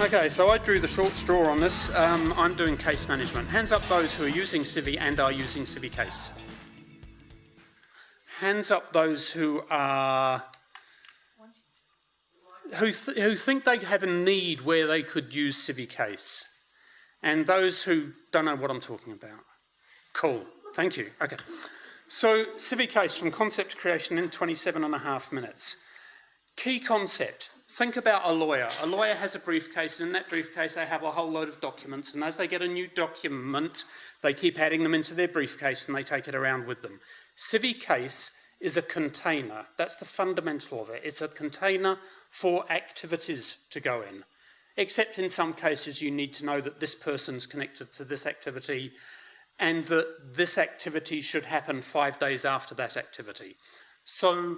Okay, so I drew the short straw on this. Um, I'm doing case management. Hands up those who are using Civi and are using Civi Case. Hands up those who are who, th who think they have a need where they could use Civi Case, and those who don't know what I'm talking about. Cool. Thank you. Okay. So Civi Case from concept creation in 27 and a half minutes. Key concept. Think about a lawyer. A lawyer has a briefcase and in that briefcase they have a whole load of documents and as they get a new document they keep adding them into their briefcase and they take it around with them. Civi Case is a container. That's the fundamental of it. It's a container for activities to go in. Except in some cases you need to know that this person's connected to this activity and that this activity should happen five days after that activity. So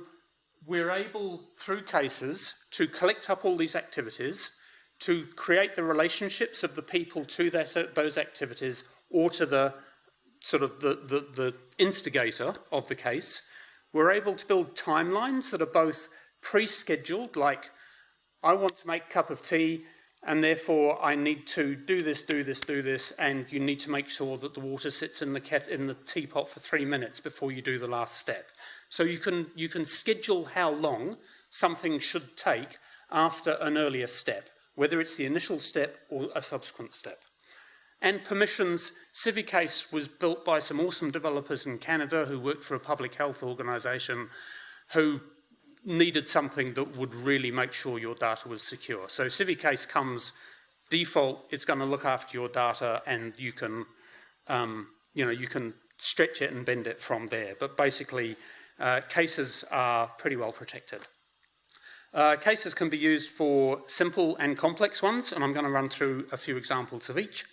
we're able, through cases, to collect up all these activities, to create the relationships of the people to that, those activities or to the sort of the, the, the instigator of the case. We're able to build timelines that are both pre-scheduled, like I want to make a cup of tea and therefore I need to do this, do this, do this, and you need to make sure that the water sits in the, in the teapot for three minutes before you do the last step. So you can, you can schedule how long something should take after an earlier step, whether it's the initial step or a subsequent step. And permissions, CiviCase was built by some awesome developers in Canada who worked for a public health organisation who needed something that would really make sure your data was secure. So CiviCase comes default, it's going to look after your data and you can, um, you know, you can stretch it and bend it from there. But basically, uh, cases are pretty well protected. Uh, cases can be used for simple and complex ones, and I'm going to run through a few examples of each.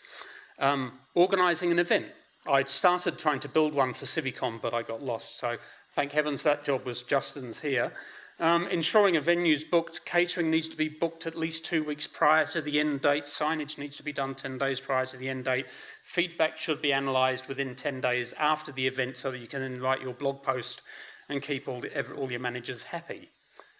Um, organising an event. I started trying to build one for CiviCon, but I got lost, so thank heavens that job was Justin's here. Um, ensuring a venue is booked, catering needs to be booked at least two weeks prior to the end date, signage needs to be done 10 days prior to the end date, feedback should be analysed within 10 days after the event so that you can then write your blog post and keep all, the, all your managers happy.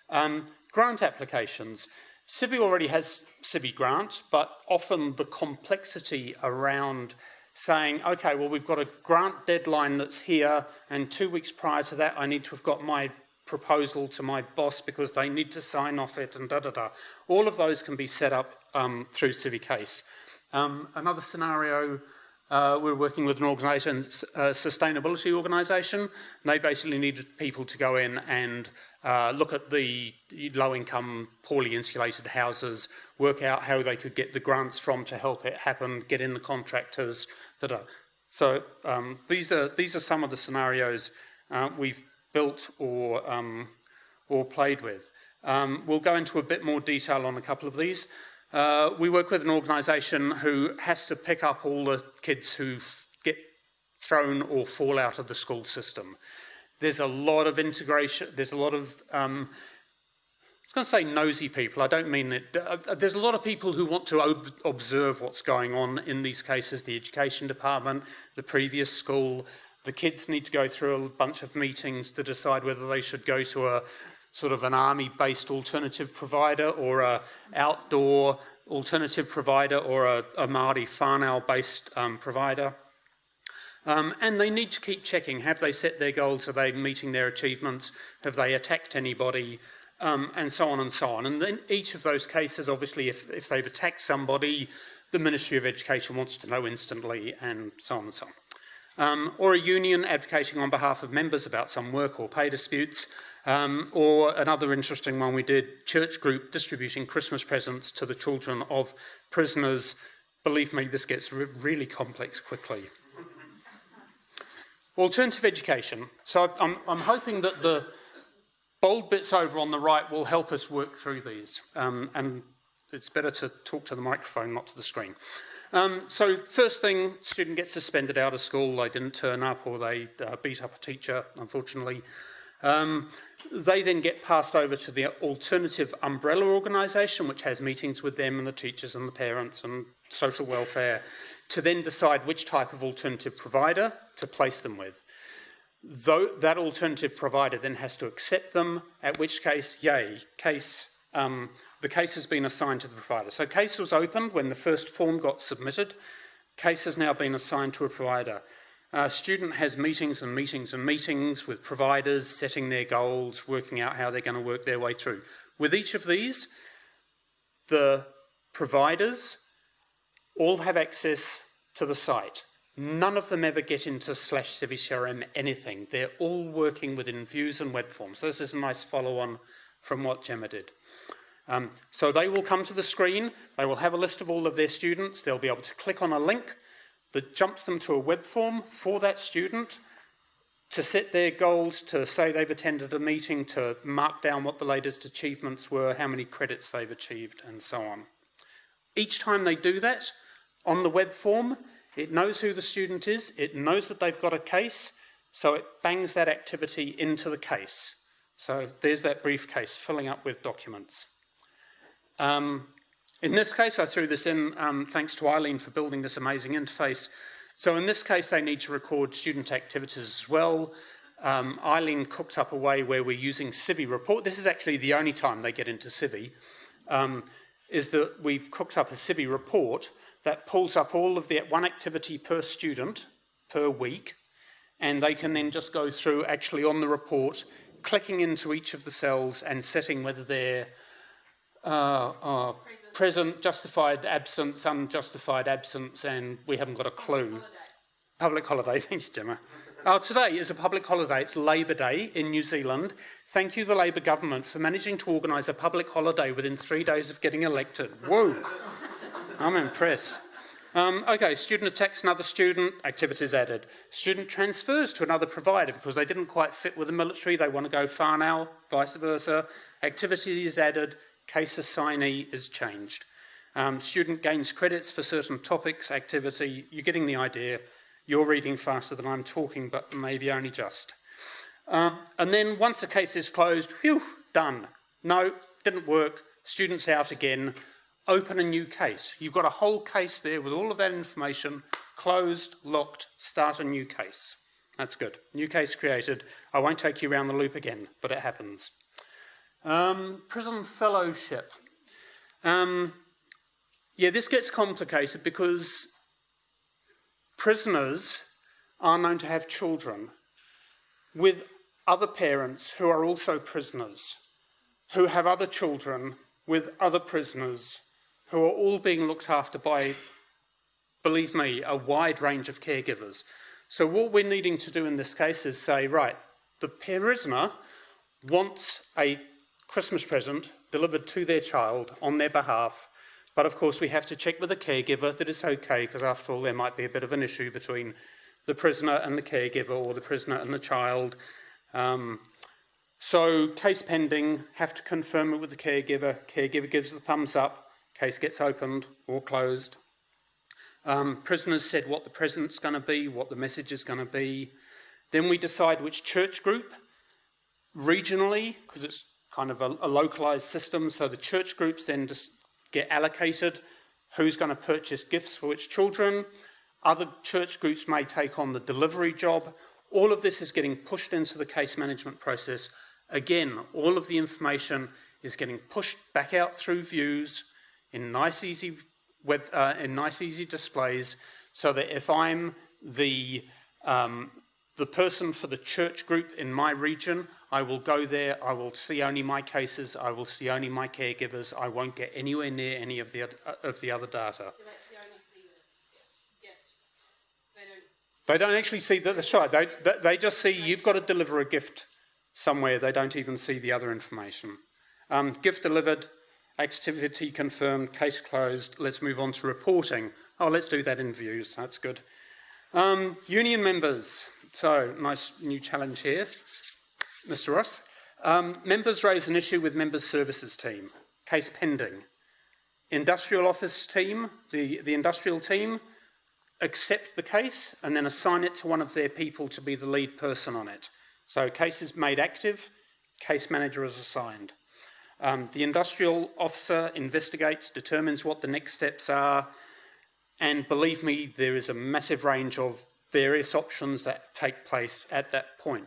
Um, grant applications. Civi already has Civi Grant, but often the complexity around saying, okay, well, we've got a grant deadline that's here, and two weeks prior to that, I need to have got my proposal to my boss because they need to sign off it and da da da. All of those can be set up um, through CiviCase. Um, another scenario, uh, we're working with an organisation, a sustainability organisation. They basically needed people to go in and uh, look at the low-income, poorly insulated houses, work out how they could get the grants from to help it happen, get in the contractors, da da. So um, these are these are some of the scenarios uh, we've built or, um, or played with. Um, we'll go into a bit more detail on a couple of these. Uh, we work with an organisation who has to pick up all the kids who get thrown or fall out of the school system. There's a lot of integration, there's a lot of, um, I was going to say nosy people, I don't mean it. Uh, uh, there's a lot of people who want to ob observe what's going on in these cases, the education department, the previous school, the kids need to go through a bunch of meetings to decide whether they should go to a sort of an army-based alternative provider or a outdoor alternative provider or a, a Māori whānau-based um, provider. Um, and they need to keep checking, have they set their goals, are they meeting their achievements, have they attacked anybody, um, and so on and so on. And then each of those cases, obviously, if, if they've attacked somebody, the Ministry of Education wants to know instantly, and so on and so on. Um, or a union advocating on behalf of members about some work or pay disputes, um, or another interesting one we did, church group distributing Christmas presents to the children of prisoners. Believe me, this gets re really complex quickly. Alternative education. So I'm, I'm hoping that the bold bits over on the right will help us work through these. Um, and it's better to talk to the microphone, not to the screen. Um, so first thing, student gets suspended out of school, they didn't turn up or they uh, beat up a teacher, unfortunately. Um, they then get passed over to the alternative umbrella organisation, which has meetings with them and the teachers and the parents and social welfare, to then decide which type of alternative provider to place them with. Though that alternative provider then has to accept them, at which case, yay, case um, the case has been assigned to the provider. So case was opened when the first form got submitted. Case has now been assigned to a provider. Uh, student has meetings and meetings and meetings with providers, setting their goals, working out how they're going to work their way through. With each of these, the providers all have access to the site. None of them ever get into slash CiviCRM anything. They're all working within views and web forms. So this is a nice follow-on from what Gemma did. Um, so they will come to the screen, they will have a list of all of their students, they'll be able to click on a link that jumps them to a web form for that student to set their goals, to say they've attended a meeting, to mark down what the latest achievements were, how many credits they've achieved, and so on. Each time they do that on the web form, it knows who the student is, it knows that they've got a case, so it bangs that activity into the case. So there's that briefcase filling up with documents. Um, in this case, I threw this in um, thanks to Eileen for building this amazing interface. So in this case, they need to record student activities as well. Um, Eileen cooked up a way where we're using Civi report. This is actually the only time they get into Civi, um, is that we've cooked up a Civi report that pulls up all of the one activity per student per week, and they can then just go through actually on the report, clicking into each of the cells and setting whether they're uh, uh, present. present. justified absence, unjustified absence, and we haven't got a clue. Public holiday. Public holiday, thank you, Gemma. Oh, today is a public holiday. It's Labour Day in New Zealand. Thank you, the Labour government, for managing to organise a public holiday within three days of getting elected. Whoa! I'm impressed. Um, okay, student attacks another student, activities added. Student transfers to another provider because they didn't quite fit with the military, they want to go whānau, vice versa. Activity is added, case assignee is changed. Um, student gains credits for certain topics, activity, you're getting the idea. You're reading faster than I'm talking, but maybe only just. Um, and then once a case is closed, whew, done. No, didn't work, student's out again, open a new case. You've got a whole case there with all of that information, closed, locked, start a new case. That's good. New case created. I won't take you around the loop again, but it happens. Um, prison fellowship. Um, yeah, this gets complicated because prisoners are known to have children with other parents who are also prisoners, who have other children with other prisoners who are all being looked after by, believe me, a wide range of caregivers. So what we're needing to do in this case is say, right, the prisoner wants a Christmas present delivered to their child on their behalf, but of course we have to check with the caregiver that it's okay, because after all there might be a bit of an issue between the prisoner and the caregiver, or the prisoner and the child. Um, so case pending, have to confirm it with the caregiver, caregiver gives the thumbs up, Case gets opened or closed. Um, prisoners said what the present's going to be, what the message is going to be. Then we decide which church group, regionally, because it's kind of a, a localized system, so the church groups then just get allocated who's going to purchase gifts for which children. Other church groups may take on the delivery job. All of this is getting pushed into the case management process. Again, all of the information is getting pushed back out through views, in nice easy web uh, in nice easy displays so that if I'm the um, the person for the church group in my region, I will go there, I will see only my cases, I will see only my caregivers, I won't get anywhere near any of the, uh, of the other data. They don't actually see that, that's right, they, they just see you've got to deliver a gift somewhere, they don't even see the other information. Um, gift delivered, Activity confirmed, case closed. Let's move on to reporting. Oh, let's do that in views. That's good. Um, union members. So, nice new challenge here, Mr. Ross. Um, members raise an issue with members' services team. Case pending. Industrial office team, the, the industrial team, accept the case and then assign it to one of their people to be the lead person on it. So case is made active, case manager is assigned. Um, the industrial officer investigates, determines what the next steps are, and believe me, there is a massive range of various options that take place at that point.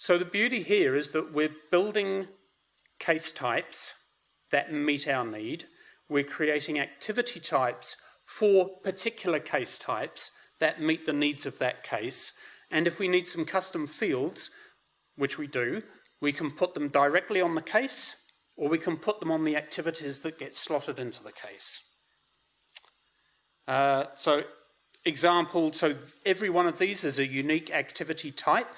So the beauty here is that we're building case types that meet our need. We're creating activity types for particular case types that meet the needs of that case. And if we need some custom fields, which we do, we can put them directly on the case or we can put them on the activities that get slotted into the case. Uh, so example, so every one of these is a unique activity type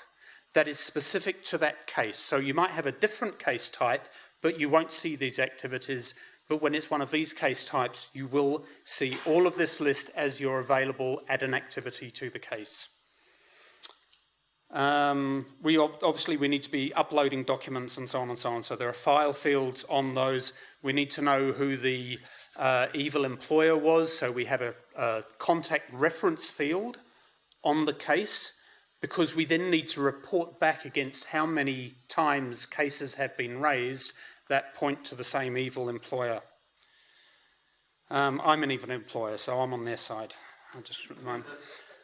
that is specific to that case. So you might have a different case type, but you won't see these activities. But when it's one of these case types, you will see all of this list as you're available, add an activity to the case. Um, we obviously we need to be uploading documents and so on and so on. So there are file fields on those. We need to know who the uh, evil employer was. So we have a, a contact reference field on the case because we then need to report back against how many times cases have been raised that point to the same evil employer. Um, I'm an evil employer, so I'm on their side. I just remind.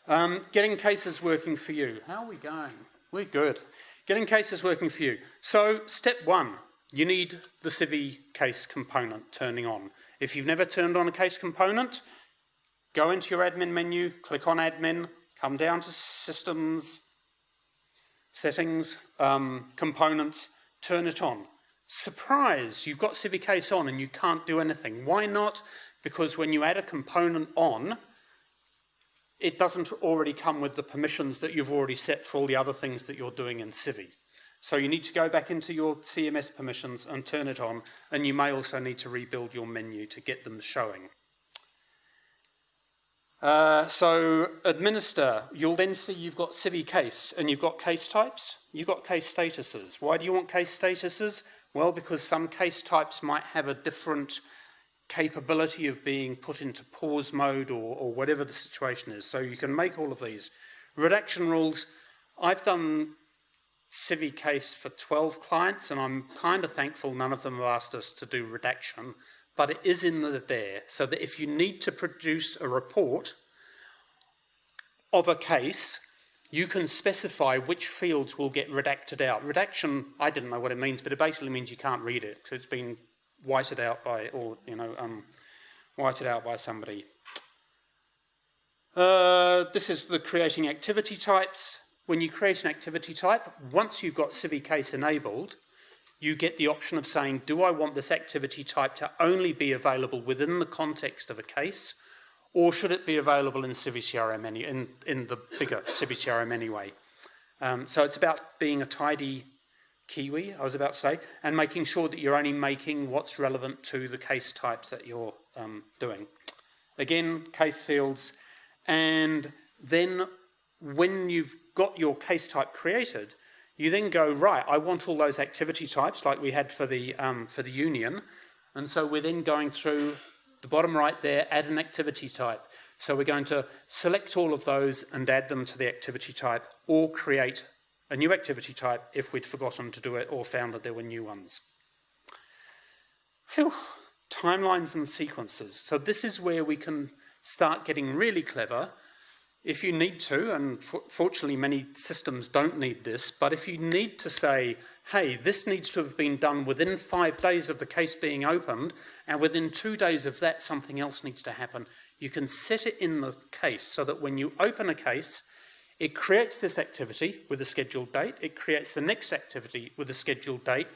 Um, getting cases working for you. How are we going? We're good. Getting cases working for you. So step one, you need the Civi case component turning on. If you've never turned on a case component, go into your admin menu, click on admin, come down to systems, settings, um, components, turn it on. Surprise, you've got Case on and you can't do anything. Why not? Because when you add a component on, it doesn't already come with the permissions that you've already set for all the other things that you're doing in Civi. So you need to go back into your CMS permissions and turn it on, and you may also need to rebuild your menu to get them showing. Uh, so administer, you'll then see you've got Civi case and you've got case types, you've got case statuses. Why do you want case statuses? Well, because some case types might have a different capability of being put into pause mode or, or whatever the situation is. So you can make all of these. Redaction rules, I've done Civi case for 12 clients and I'm kind of thankful none of them have asked us to do redaction but it is in the there so that if you need to produce a report of a case, you can specify which fields will get redacted out. Redaction, I didn't know what it means, but it basically means you can't read it. So it's been whited out by, or, you know, um, whited out by somebody. Uh, this is the creating activity types. When you create an activity type, once you've got Civi case enabled, you get the option of saying, do I want this activity type to only be available within the context of a case, or should it be available in CiviCRM any, in, in the bigger CiviCRM anyway? Um, so it's about being a tidy Kiwi, I was about to say, and making sure that you're only making what's relevant to the case types that you're um, doing. Again, case fields, and then when you've got your case type created, you then go, right, I want all those activity types like we had for the, um, for the union. And so we're then going through the bottom right there, add an activity type. So we're going to select all of those and add them to the activity type or create a new activity type if we'd forgotten to do it or found that there were new ones. Whew. Timelines and sequences. So this is where we can start getting really clever if you need to, and fortunately many systems don't need this, but if you need to say, hey, this needs to have been done within five days of the case being opened, and within two days of that something else needs to happen, you can set it in the case so that when you open a case, it creates this activity with a scheduled date, it creates the next activity with a scheduled date,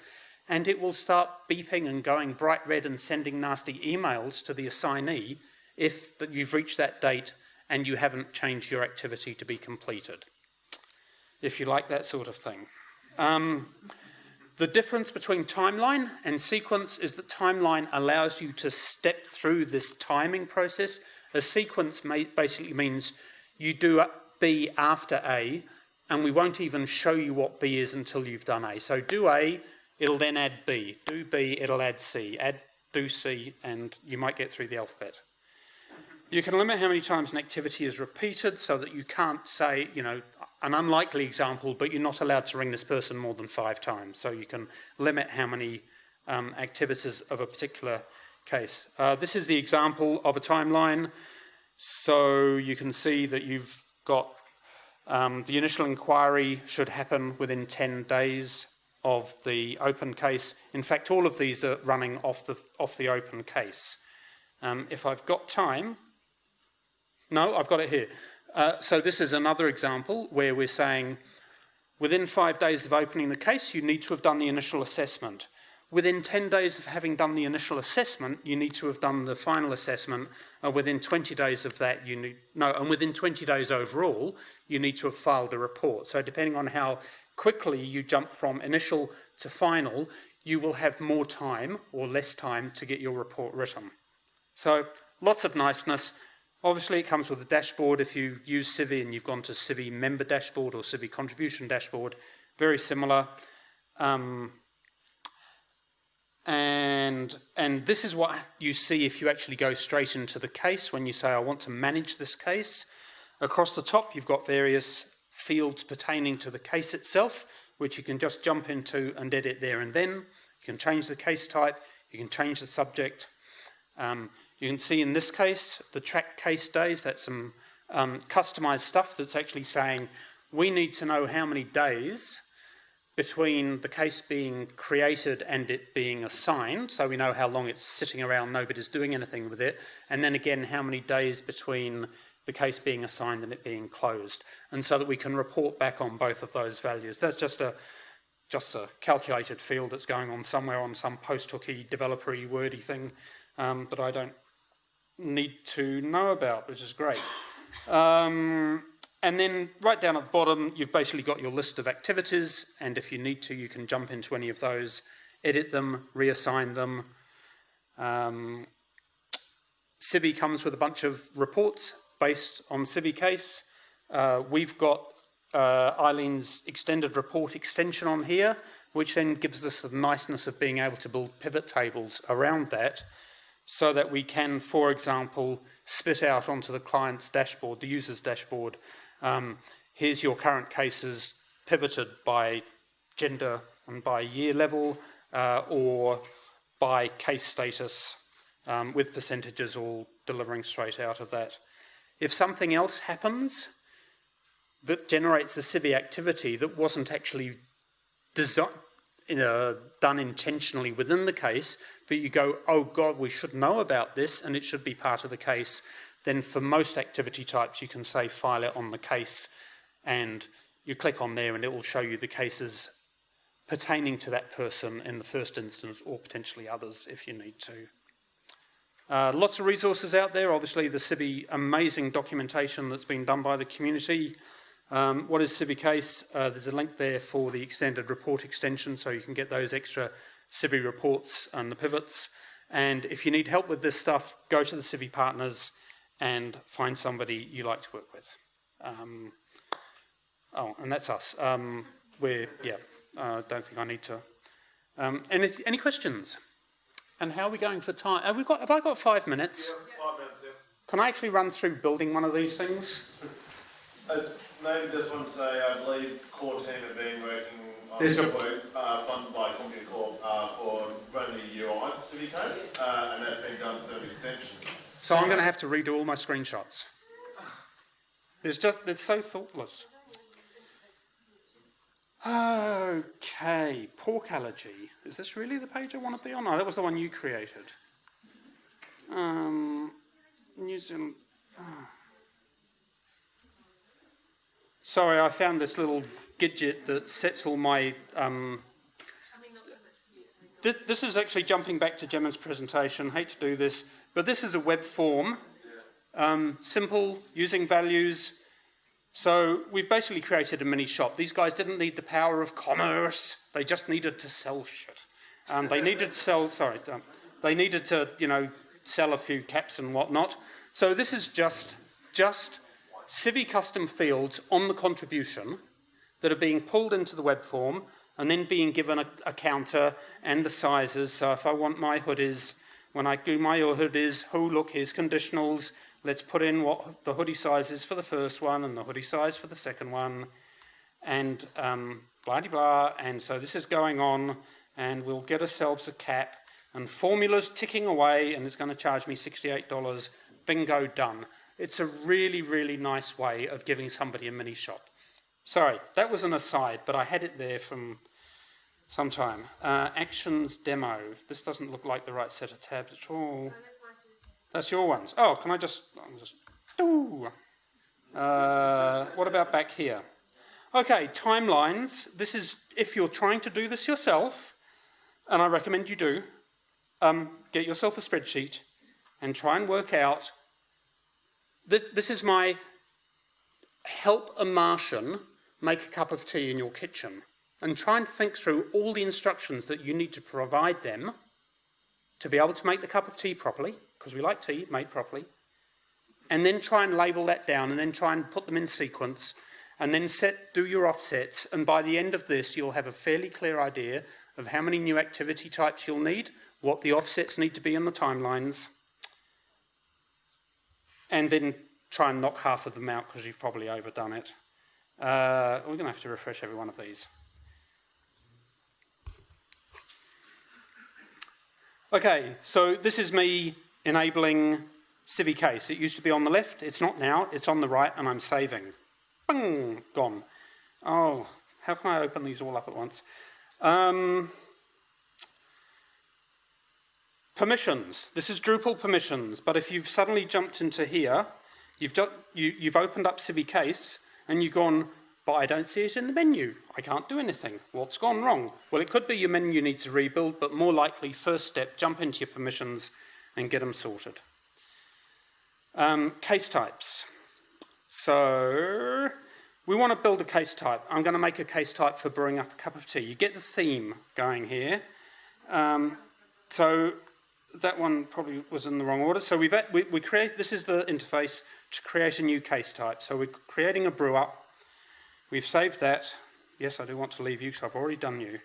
and it will start beeping and going bright red and sending nasty emails to the assignee if you've reached that date and you haven't changed your activity to be completed, if you like that sort of thing. Um, the difference between timeline and sequence is that timeline allows you to step through this timing process. A sequence basically means you do B after A, and we won't even show you what B is until you've done A. So do A, it'll then add B. Do B, it'll add C. Add, do C, and you might get through the alphabet. You can limit how many times an activity is repeated so that you can't say, you know, an unlikely example, but you're not allowed to ring this person more than five times. So you can limit how many um, activities of a particular case. Uh, this is the example of a timeline. So you can see that you've got um, the initial inquiry should happen within 10 days. of the open case. In fact, all of these are running off the, off the open case. Um, if I've got time, no, I've got it here. Uh, so this is another example where we're saying within five days of opening the case, you need to have done the initial assessment. Within 10 days of having done the initial assessment, you need to have done the final assessment. And within 20 days of that, you need, no, and within 20 days overall, you need to have filed the report. So depending on how quickly you jump from initial to final, you will have more time or less time to get your report written. So lots of niceness. Obviously, it comes with a dashboard. If you use Civi and you've gone to Civi member dashboard or Civi contribution dashboard, very similar. Um, and, and this is what you see if you actually go straight into the case when you say, I want to manage this case. Across the top, you've got various fields pertaining to the case itself, which you can just jump into and edit there and then. You can change the case type, you can change the subject. Um, you can see in this case, the track case days, that's some um, customized stuff that's actually saying, we need to know how many days between the case being created and it being assigned, so we know how long it's sitting around, nobody's doing anything with it, and then again how many days between the case being assigned and it being closed, and so that we can report back on both of those values. That's just a just a calculated field that's going on somewhere on some post-hooky, developery, wordy thing um, that I don't need to know about, which is great. Um, and then right down at the bottom, you've basically got your list of activities, and if you need to, you can jump into any of those, edit them, reassign them. Um, Civi comes with a bunch of reports based on Civi case. Uh, we've got uh, Eileen's extended report extension on here, which then gives us the niceness of being able to build pivot tables around that so that we can, for example, spit out onto the client's dashboard, the user's dashboard, um, here's your current cases pivoted by gender and by year level uh, or by case status um, with percentages all delivering straight out of that. If something else happens that generates a Civi activity that wasn't actually done intentionally within the case, but you go, oh God, we should know about this and it should be part of the case, then for most activity types you can say file it on the case and you click on there and it will show you the cases pertaining to that person in the first instance or potentially others if you need to. Uh, lots of resources out there, obviously the Civi amazing documentation that's been done by the community. Um, what is Civi Case? Uh, there's a link there for the extended report extension so you can get those extra Civi reports and the pivots. And if you need help with this stuff, go to the Civi partners and find somebody you like to work with. Um, oh, and that's us. Um, we're, yeah, I uh, don't think I need to. Um, any, any questions? And how are we going for time? Have, we got, have I got five minutes? Yeah, five minutes, yeah. Can I actually run through building one of these things? Maybe just want to say, I believe core team have been working on There's a- work, uh, funded by Compucorp uh, for running the UI for CiviCase, uh, and that's been done through an extension. So I'm going to have to redo all my screenshots. It's just, it's so thoughtless. Okay, pork allergy. Is this really the page I want to be on? No, that was the one you created. Um, New Zealand. Oh. Sorry, I found this little gadget that sets all my um, th this is actually jumping back to Gemma's presentation. Hate to do this, but this is a web form. Um, simple, using values. So we've basically created a mini shop. These guys didn't need the power of commerce. They just needed to sell shit. Um, they needed to sell, sorry, um, they needed to, you know, sell a few caps and whatnot. So this is just, just Civi custom fields on the contribution that are being pulled into the web form and then being given a, a counter and the sizes. So if I want my hoodies, when I do my hoodies, oh look, here's conditionals, let's put in what the hoodie size is for the first one and the hoodie size for the second one and um, blah, blah, blah. And so this is going on and we'll get ourselves a cap and formulas ticking away and it's going to charge me $68. Bingo, done. It's a really, really nice way of giving somebody a mini shop. Sorry, that was an aside, but I had it there from sometime. Uh, actions demo. This doesn't look like the right set of tabs at all. That's your ones. Oh, can I just, I'll just Uh, what about back here? Okay, timelines. This is if you're trying to do this yourself, and I recommend you do, um, get yourself a spreadsheet and try and work out. This, this is my help a Martian make a cup of tea in your kitchen and try and think through all the instructions that you need to provide them to be able to make the cup of tea properly, because we like tea made properly, and then try and label that down and then try and put them in sequence and then set, do your offsets. And by the end of this you'll have a fairly clear idea of how many new activity types you'll need, what the offsets need to be in the timelines and then try and knock half of them out because you've probably overdone it. Uh, we're going to have to refresh every one of these. Okay, so this is me enabling CiviCase. It used to be on the left, it's not now, it's on the right, and I'm saving. Bang, gone. Oh, how can I open these all up at once? Um, permissions. This is Drupal permissions, but if you've suddenly jumped into here, you've, you, you've opened up Civi Case, and you've gone, but I don't see it in the menu. I can't do anything. What's gone wrong? Well, it could be your menu needs a rebuild, but more likely, first step, jump into your permissions and get them sorted. Um, case types. So we want to build a case type. I'm going to make a case type for brewing up a cup of tea. You get the theme going here. Um, so that one probably was in the wrong order. So we've we, we create this is the interface to create a new case type. So we're creating a brew up. We've saved that. Yes, I do want to leave you because I've already done you.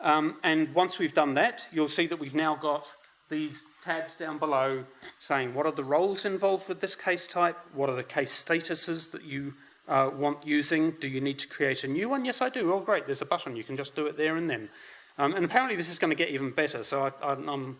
Um, and once we've done that, you'll see that we've now got these tabs down below saying what are the roles involved with this case type, what are the case statuses that you uh, want using, do you need to create a new one? Yes, I do. Oh, great, there's a button, you can just do it there and then. Um, and apparently this is going to get even better, so I, am I'm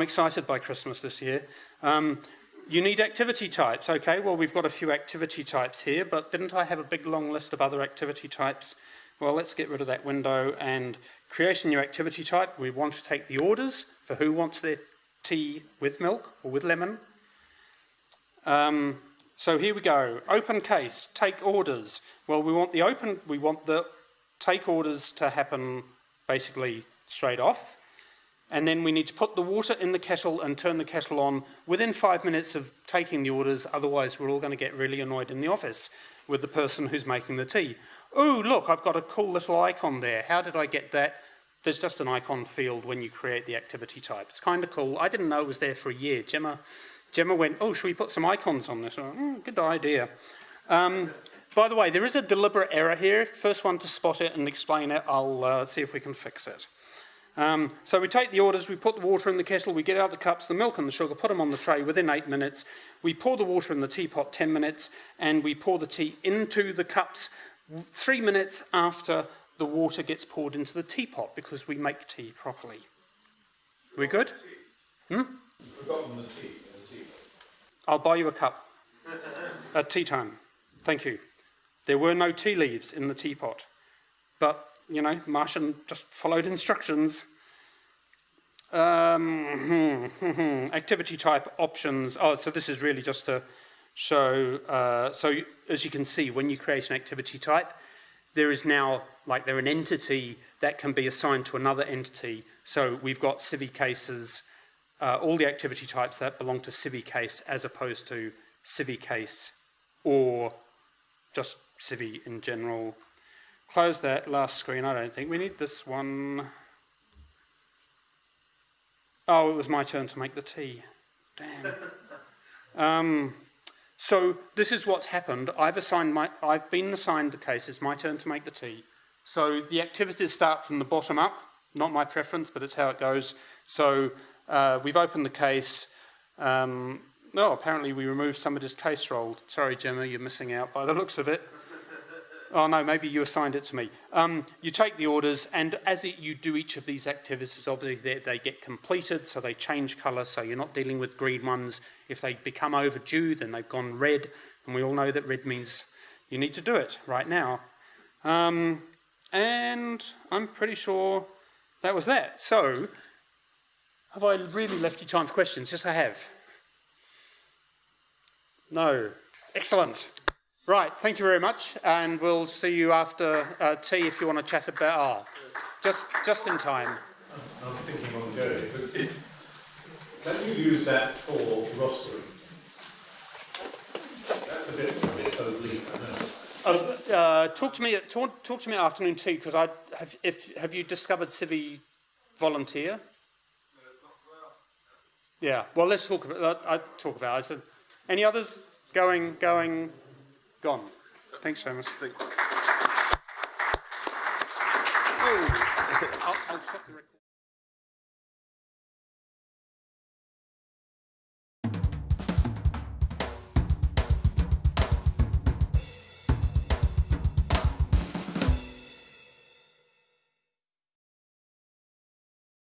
excited by Christmas this year. Um, you need activity types. Okay, well, we've got a few activity types here, but didn't I have a big long list of other activity types? Well, let's get rid of that window and create a new activity type. We want to take the orders for who wants their tea with milk or with lemon. Um, so here we go. Open case, take orders. Well, we want the open, we want the take orders to happen basically straight off. And then we need to put the water in the kettle and turn the kettle on within five minutes of taking the orders. Otherwise, we're all going to get really annoyed in the office with the person who's making the tea. Oh, look, I've got a cool little icon there. How did I get that? there's just an icon field when you create the activity type. It's kind of cool. I didn't know it was there for a year. Gemma, Gemma went, oh, should we put some icons on this? Oh, good idea. Um, by the way, there is a deliberate error here. First one to spot it and explain it, I'll uh, see if we can fix it. Um, so we take the orders, we put the water in the kettle, we get out the cups, the milk and the sugar, put them on the tray within eight minutes. We pour the water in the teapot 10 minutes and we pour the tea into the cups three minutes after the water gets poured into the teapot because we make tea properly. We good? Hmm? I'll buy you a cup at tea time. Thank you. There were no tea leaves in the teapot. But, you know, Martian just followed instructions. Um, activity type options. Oh, so this is really just to show. Uh, so as you can see, when you create an activity type, there is now, like they're an entity that can be assigned to another entity. So we've got CiviCases, uh, all the activity types that belong to Civi case as opposed to Civi case or just Civi in general. Close that last screen, I don't think. We need this one. Oh, it was my turn to make the tea. Damn. um, so this is what's happened. I've assigned my, I've been assigned the case. It's my turn to make the tea. So the activities start from the bottom up. Not my preference, but it's how it goes. So uh, we've opened the case. Um, no, apparently we removed somebody's case role. Sorry, Gemma, you're missing out by the looks of it. Oh no, maybe you assigned it to me. Um, you take the orders, and as it, you do each of these activities, obviously they, they, get completed, so they change colour, so you're not dealing with green ones. If they become overdue, then they've gone red, and we all know that red means you need to do it right now. Um, And I'm pretty sure that was that. So, have I really left you time for questions? Yes, I have. No. Excellent. Right, thank you very much, and we'll see you after uh, tea if you want to chat about R. Just, just in time. I'm thinking on Jerry, but can you use that for rostering? That's a bit, a bit oblique, I know. Uh, uh, talk to me. At, talk, talk to me afternoon tea because I have. If have you discovered Civi volunteer? Yeah. Well, let's talk about. Uh, I talk about. It. Any others going, going, gone. Thanks, Seamus. Oh, I'll, I'll stop the record.